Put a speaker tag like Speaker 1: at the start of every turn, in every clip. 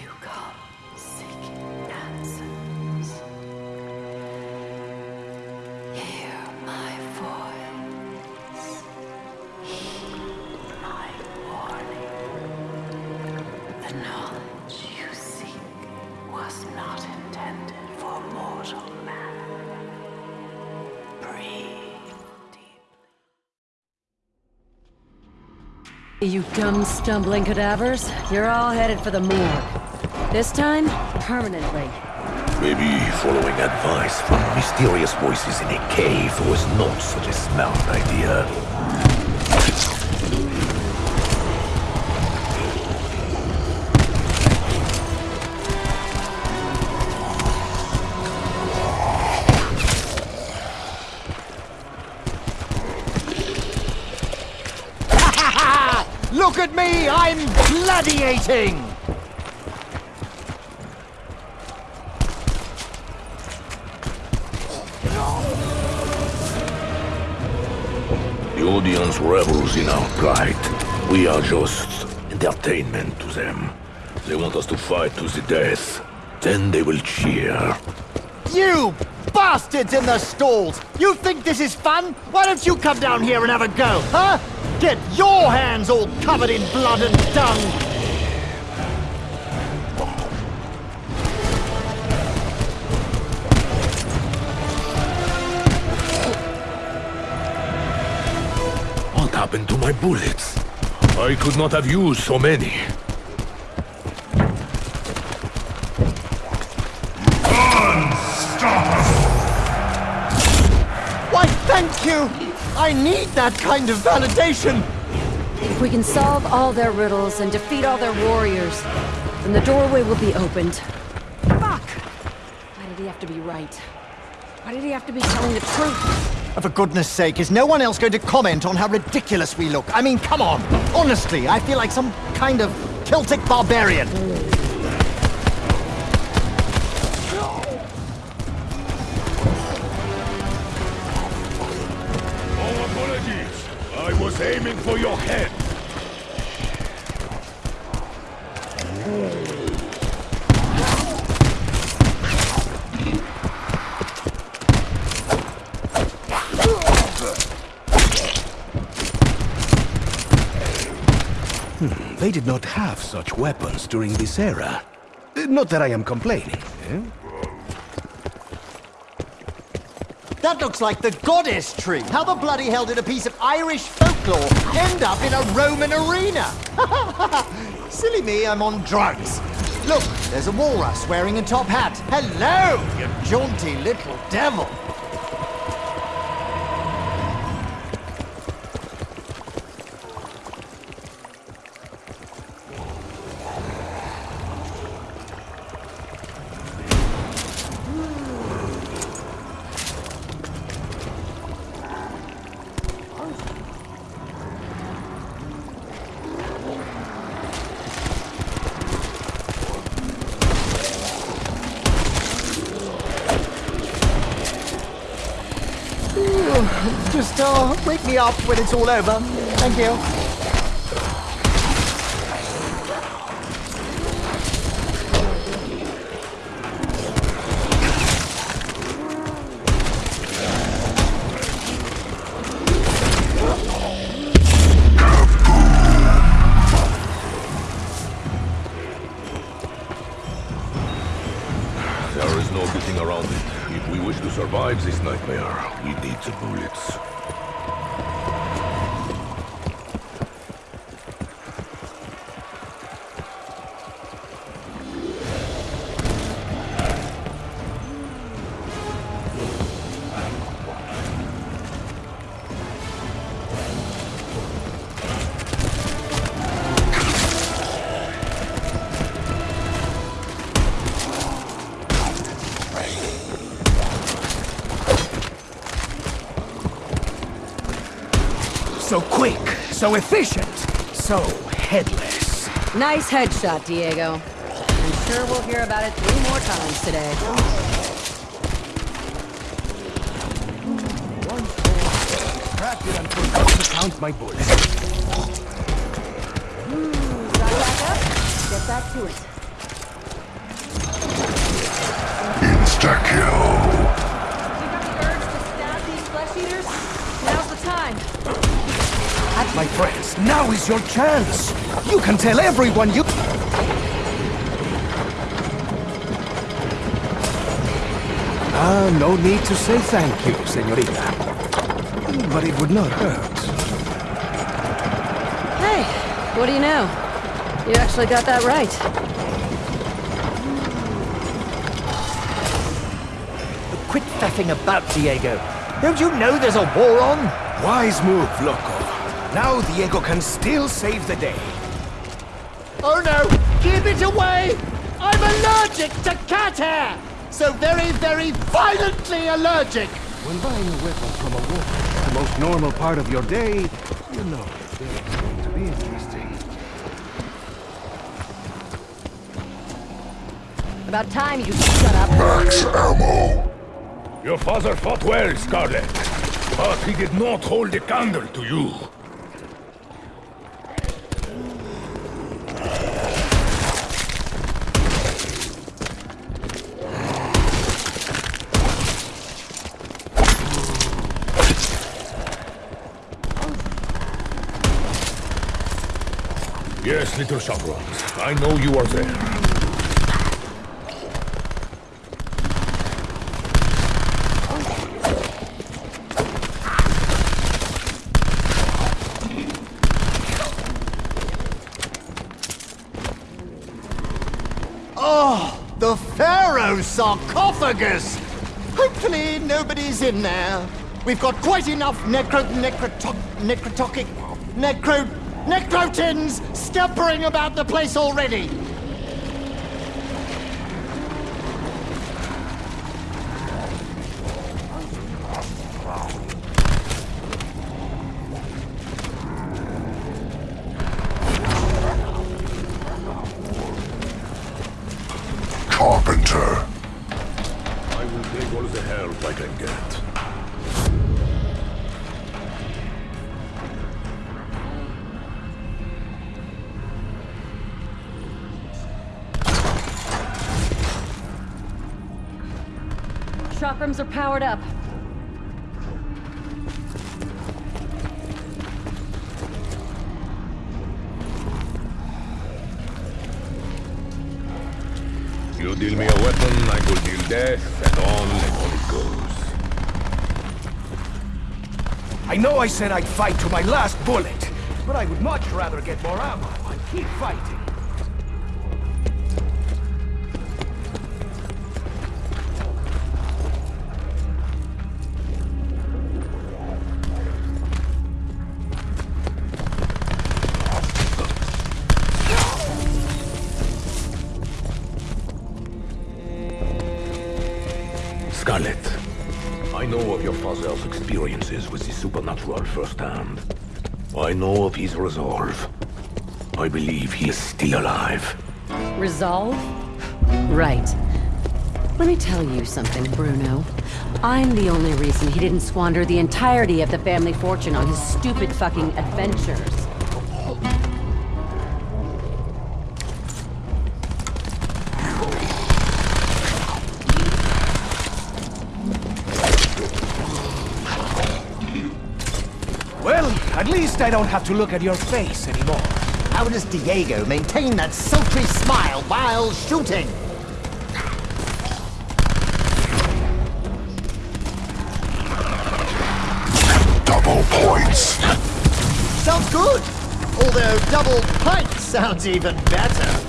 Speaker 1: You come seeking answers. Hear my voice. Heed my warning. The knowledge you seek was not intended for mortal man. Breathe deeply.
Speaker 2: You dumb, stumbling cadavers. You're all headed for the morgue. This time, permanently.
Speaker 3: Maybe following advice from mysterious voices in a cave was not such a smart idea.
Speaker 4: Look at me! I'm gladiating!
Speaker 3: Revels in our plight. We are just entertainment to them. They want us to fight to the death. Then they will cheer.
Speaker 4: You bastards in the stalls! You think this is fun? Why don't you come down here and have a go, huh? Get your hands all covered in blood and dung!
Speaker 3: Happened to my bullets? I could not have used so many.
Speaker 4: Why, thank you! I need that kind of validation!
Speaker 2: If we can solve all their riddles and defeat all their warriors, then the doorway will be opened. Fuck! Why did he have to be right? Why did he have to be telling the truth?
Speaker 4: For goodness sake, is no one else going to comment on how ridiculous we look? I mean, come on! Honestly, I feel like some kind of Celtic barbarian.
Speaker 3: Oh, apologies. I was aiming for your head.
Speaker 5: They did not have such weapons during this era. Uh, Not that I am complaining. eh?
Speaker 4: That looks like the goddess tree. How the bloody hell did a piece of Irish folklore end up in a Roman arena? Silly me, I'm on drugs. Look, there's a walrus wearing a top hat. Hello, you jaunty little devil. Just uh, wake me up when it's all over. Thank you.
Speaker 3: Survive this nightmare, we need the bullets.
Speaker 5: So quick, so efficient, so headless.
Speaker 2: Nice headshot, Diego. I'm sure we'll hear about it three more times today.
Speaker 5: Distracted and forgot to count my bullets.
Speaker 2: Hmm. Get back to it.
Speaker 3: Insta-kill.
Speaker 5: Friends, now is your chance! You can tell everyone you... Ah, no need to say thank you, senorita. But it would not hurt.
Speaker 2: Hey, what do you know? You actually got that right.
Speaker 4: Quit faffing about, Diego. Don't you know there's a war on?
Speaker 5: Wise move, Loco. Now Diego can still save the day.
Speaker 4: Oh no! Keep it away! I'm allergic to cat hair! So very, very violently allergic!
Speaker 5: When buying a weapon from a war, the most normal part of your day, you know, it's going to be interesting.
Speaker 2: About time you shut up.
Speaker 3: Max ammo.
Speaker 6: Your father fought well, Scarlett. But he did not hold a candle to you. Little chaperons. I know you are there.
Speaker 4: Oh, the Pharaoh sarcophagus! Hopefully nobody's in there. We've got quite enough necro... necrotoc... necrotoxic... necro... necrotins scampering about the place already!
Speaker 3: Carpenter.
Speaker 6: I will take all the help I can get.
Speaker 2: Shop rooms are powered up.
Speaker 6: You deal me a weapon, I will deal death, and on and on it goes.
Speaker 5: I know I said I'd fight to my last bullet, but I would much rather get more ammo and keep fighting.
Speaker 3: Experiences with the supernatural firsthand. I know of his resolve. I believe he is still alive.
Speaker 2: Resolve? Right. Let me tell you something, Bruno. I'm the only reason he didn't squander the entirety of the family fortune on his stupid fucking adventures.
Speaker 5: At least I don't have to look at your face anymore.
Speaker 4: How does Diego maintain that sultry smile while shooting?
Speaker 3: Double points.
Speaker 4: Sounds good! Although double pint sounds even better.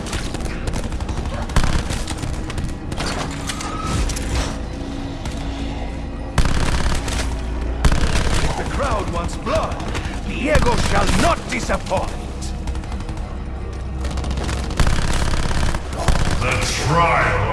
Speaker 5: Diego shall not disappoint.
Speaker 3: The trial.